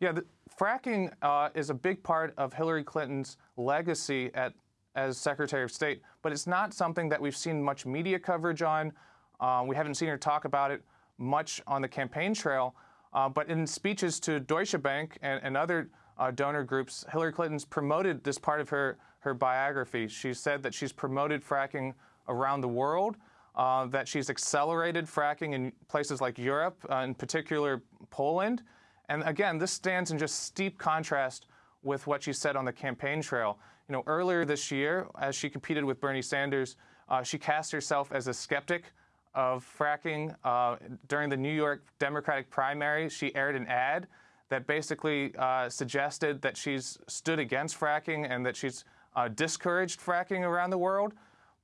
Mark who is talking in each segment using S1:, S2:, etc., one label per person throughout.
S1: Yeah, the, fracking uh, is a big part of Hillary Clinton's legacy at, as Secretary of State, but it's not something that we've seen much media coverage on. Uh, we haven't seen her talk about it much on the campaign trail, uh, but in speeches to Deutsche Bank and, and other uh, donor groups, Hillary Clinton's promoted this part of her, her biography. She said that she's promoted fracking around the world, uh, that she's accelerated fracking in places like Europe, uh, in particular Poland, and again, this stands in just steep contrast with what she said on the campaign trail. You know, earlier this year, as she competed with Bernie Sanders, uh, she cast herself as a skeptic of fracking. Uh, during the New York Democratic primary, she aired an ad that basically uh, suggested that she's stood against fracking and that she's uh, discouraged fracking around the world.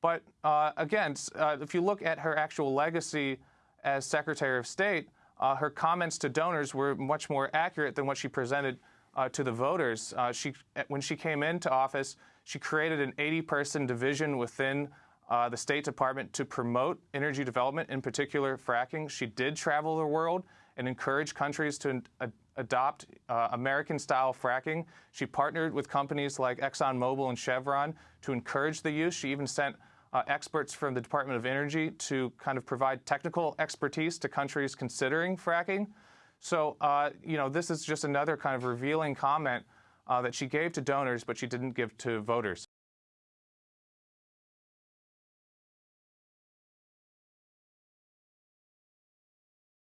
S1: But uh, again, uh, if you look at her actual legacy as Secretary of State, uh, her comments to donors were much more accurate than what she presented uh, to the voters. Uh, she, when she came into office, she created an 80-person division within uh, the State Department to promote energy development, in particular fracking. She did travel the world and encourage countries to adopt uh, American-style fracking. She partnered with companies like ExxonMobil and Chevron to encourage the use. She even sent uh, experts from the Department of Energy to kind of provide technical expertise to countries considering fracking. So, uh, you know, this is just another kind of revealing comment uh, that she gave to donors, but she didn't give to voters.